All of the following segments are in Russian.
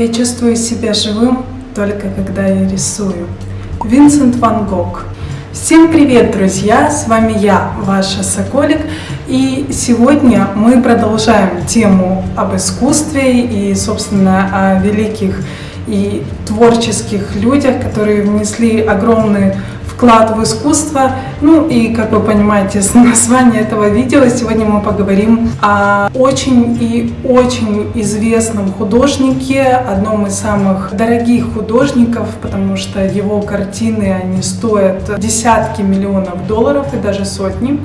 Я чувствую себя живым только когда я рисую. Винсент Ван Гог. Всем привет, друзья! С вами я, ваша Соколик. И сегодня мы продолжаем тему об искусстве и, собственно, о великих и творческих людях, которые внесли огромный вклад в искусство. Ну и, как вы понимаете, с названия этого видео сегодня мы поговорим о очень и очень известном художнике, одном из самых дорогих художников, потому что его картины, они стоят десятки миллионов долларов и даже сотни.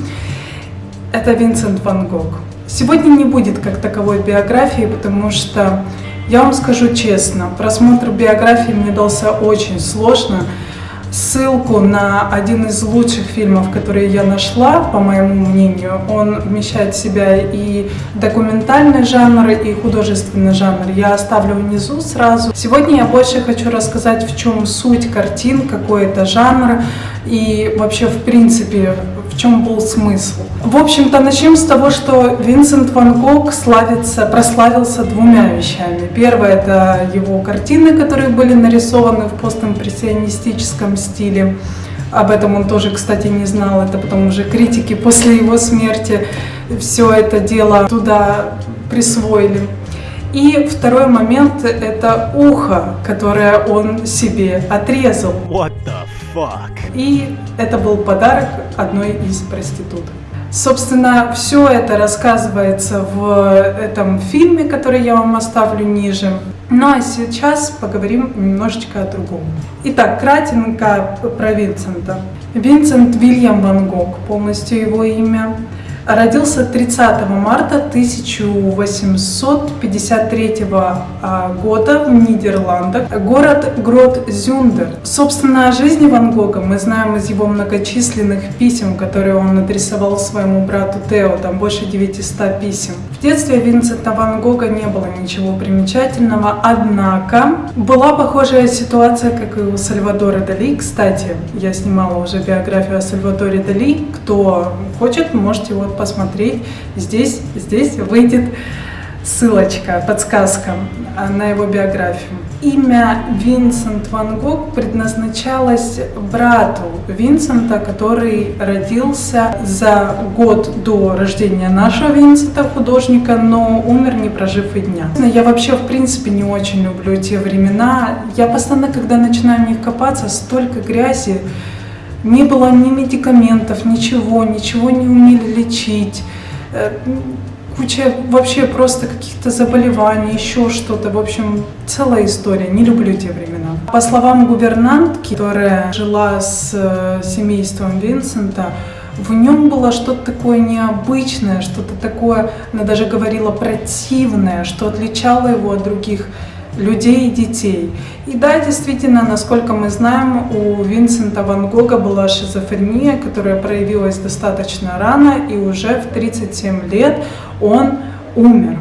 Это Винсент Ван Гог. Сегодня не будет как таковой биографии, потому что я вам скажу честно, просмотр биографии мне дался очень сложно, ссылку на один из лучших фильмов, которые я нашла, по моему мнению. Он вмещает в себя и документальный жанр, и художественный жанр. Я оставлю внизу сразу. Сегодня я больше хочу рассказать, в чем суть картин, какой это жанр, и вообще, в принципе, в чем был смысл. В общем-то, начнем с того, что Винсент Ван Гог славится, прославился двумя вещами. Первое – это его картины, которые были нарисованы в постимпрессионистическом стиле. Об этом он тоже, кстати, не знал. Это потом уже критики после его смерти все это дело туда присвоили. И второй момент – это ухо, которое он себе отрезал. What the fuck? И это был подарок одной из проституток. Собственно, все это рассказывается в этом фильме, который я вам оставлю ниже. Ну а сейчас поговорим немножечко о другом. Итак, кратенько про Винсента. Винсент Вильям Ван Гог, полностью его имя. Родился 30 марта 1853 а, года в Нидерландах, город Грот-Зюндер. Собственно, о жизни Ван Гога мы знаем из его многочисленных писем, которые он адресовал своему брату Тео, там больше 900 писем. В детстве Винсента Ван Гога не было ничего примечательного, однако была похожая ситуация, как и у Сальвадора Дали. Кстати, я снимала уже биографию о Сальвадоре Дали. Кто хочет, можете вот посмотреть. Здесь, здесь выйдет ссылочка, подсказка на его биографию. Имя Винсент Ван Гог предназначалось брату Винсента, который родился за год до рождения нашего Винсента, художника, но умер не прожив и дня. Я вообще, в принципе, не очень люблю те времена. Я постоянно, когда начинаю в них копаться, столько грязи, не было ни медикаментов, ничего, ничего не умели лечить. Э, куча вообще просто каких-то заболеваний, еще что-то. В общем, целая история. Не люблю те времена. По словам гувернантки, которая жила с э, семейством Винсента, в нем было что-то такое необычное, что-то такое, она даже говорила противное, что отличало его от других людей и детей. И да, действительно, насколько мы знаем, у Винсента Ван Гога была шизофрения, которая проявилась достаточно рано, и уже в 37 лет он умер.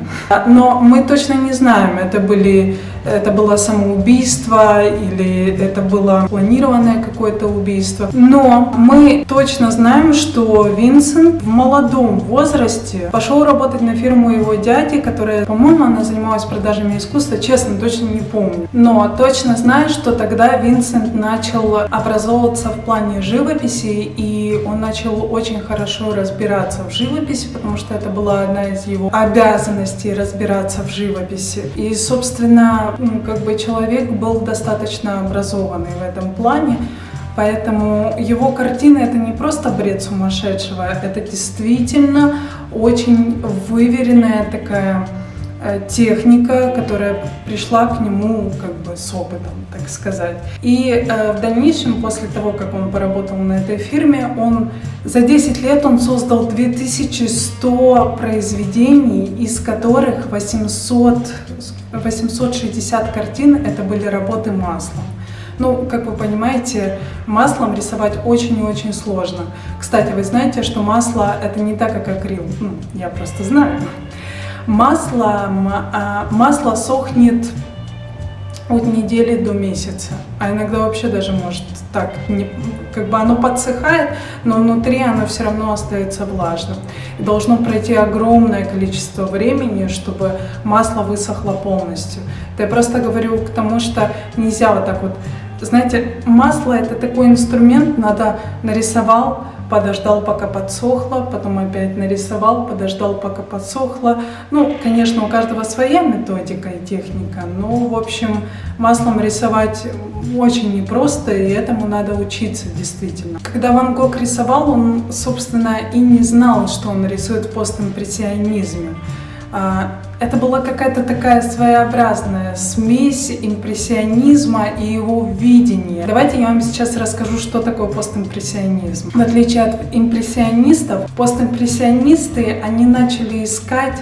Но мы точно не знаем, это, были, это было самоубийство или это было планированное какое-то убийство. Но мы точно знаем, что Винсент в молодом возрасте пошел работать на фирму его дяди, которая, по-моему, она занималась продажами искусства, честно, точно не помню. Но точно знаю, что тогда Винсент начал образовываться в плане живописи, и он начал очень хорошо разбираться в живописи, потому что это была одна из его обязанностей разбираться в живописи. И, собственно, ну, как бы человек был достаточно образованный в этом плане, Поэтому его картина это не просто бред сумасшедшего, это действительно очень выверенная такая техника, которая пришла к нему как бы с опытом, так сказать. И э, в дальнейшем, после того, как он поработал на этой фирме, он за 10 лет он создал 2100 произведений, из которых 800, 860 картин это были работы маслом. Ну, как вы понимаете, маслом рисовать очень и очень сложно. Кстати, вы знаете, что масло это не так, как акрил. Ну, я просто знаю масло, масло сохнет от недели до месяца, а иногда вообще даже может так, как бы оно подсыхает, но внутри оно все равно остается влажным. И должно пройти огромное количество времени, чтобы масло высохло полностью. Это я просто говорю к тому, что нельзя вот так вот, знаете, масло это такой инструмент, надо нарисовал, подождал, пока подсохло, потом опять нарисовал, подождал, пока подсохло. Ну, конечно, у каждого своя методика и техника, но, в общем, маслом рисовать очень непросто, и этому надо учиться действительно. Когда Ван Гог рисовал, он, собственно, и не знал, что он рисует в постимпрессионизме. А, это была какая-то такая своеобразная смесь импрессионизма и его видения. Давайте я вам сейчас расскажу, что такое постимпрессионизм. В отличие от импрессионистов, постимпрессионисты, они начали искать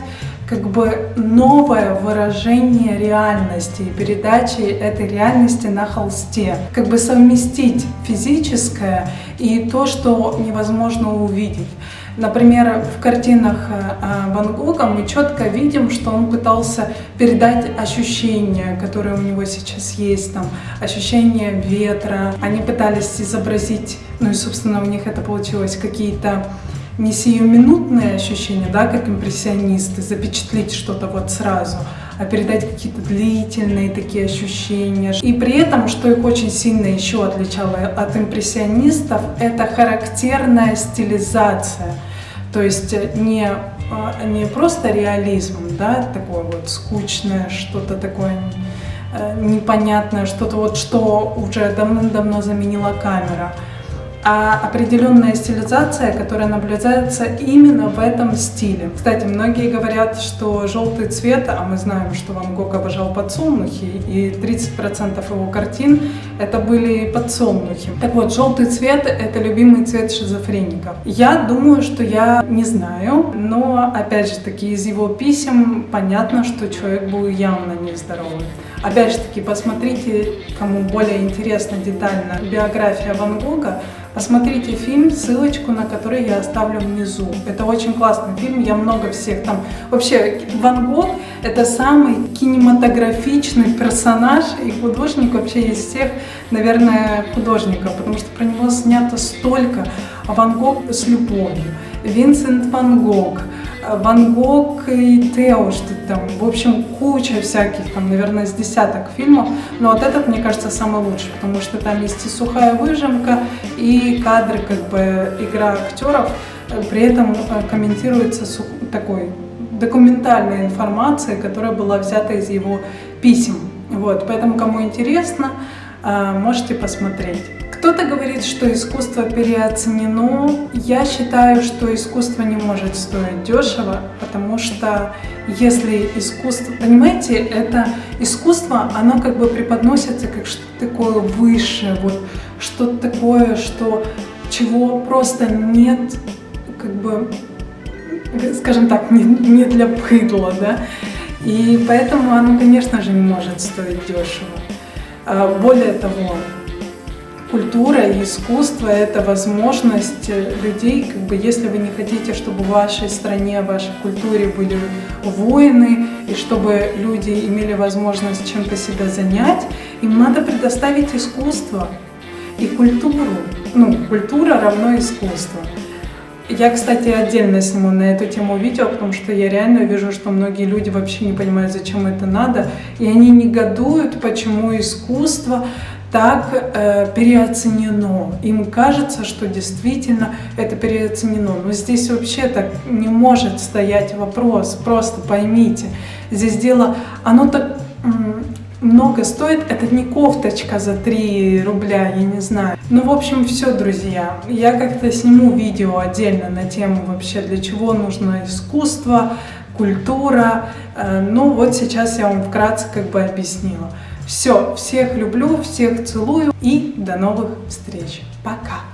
как бы новое выражение реальности и передачи этой реальности на холсте. Как бы совместить физическое и то, что невозможно увидеть. Например, в картинах э, Ван Гога мы четко видим, что он пытался передать ощущения, которые у него сейчас есть, там, ощущения ветра. Они пытались изобразить, ну и, собственно, у них это получилось, какие-то не сиюминутные ощущения, да, как импрессионисты, запечатлеть что-то вот сразу, передать какие-то длительные такие ощущения. И при этом, что их очень сильно еще отличало от импрессионистов, это характерная стилизация. То есть не, а, не просто реализм, да, такое вот скучное, что-то такое э, непонятное, что-то вот, что уже давно-давно заменила камера, а определенная стилизация, которая наблюдается именно в этом стиле. Кстати, многие говорят, что желтый цвет, а мы знаем, что Ван Гог обожал подсолнухи, и 30% его картин это были подсолнухи. Так вот, желтый цвет это любимый цвет шизофреников. Я думаю, что я не знаю, но опять же таки из его писем понятно, что человек был явно нездоровый. Опять же таки, посмотрите, кому более интересна детально биография Ван Гога, Посмотрите фильм, ссылочку на который я оставлю внизу. Это очень классный фильм, я много всех там... Вообще, Ван Гог — это самый кинематографичный персонаж и художник вообще из всех, наверное, художников, потому что про него снято столько. А Ван Гог с любовью, Винсент Ван Гог — Ван Гог и Тео, что там, в общем, куча всяких, там, наверное, с десяток фильмов, но вот этот, мне кажется, самый лучший, потому что там есть и сухая выжимка, и кадры, как бы, игра актеров, при этом э, комментируется такой документальной информацией, которая была взята из его писем. Вот, поэтому, кому интересно, э, можете посмотреть. Кто-то говорит, что искусство переоценено. Я считаю, что искусство не может стоить дешево, потому что если искусство... Понимаете, это искусство, оно как бы преподносится как что-то такое высшее, вот что-то такое, что чего просто нет, как бы, скажем так, не, не для пыдла, да. И поэтому оно, конечно же, не может стоить дешево. А, более того, культура и искусство — это возможность э, людей, как бы, если вы не хотите, чтобы в вашей стране, в вашей культуре были войны, и чтобы люди имели возможность чем-то себя занять, им надо предоставить искусство и культуру. Ну, культура равно искусство. Я, кстати, отдельно сниму на эту тему видео, потому что я реально вижу, что многие люди вообще не понимают, зачем это надо, и они негодуют, почему искусство так э, переоценено. Им кажется, что действительно это переоценено. Но здесь вообще так не может стоять вопрос. Просто поймите, здесь дело, оно так много стоит. Это не кофточка за 3 рубля, я не знаю. Ну, в общем, все, друзья. Я как-то сниму видео отдельно на тему вообще, для чего нужно искусство, культура. Э, ну, вот сейчас я вам вкратце как бы объяснила. Все, всех люблю, всех целую и до новых встреч. Пока!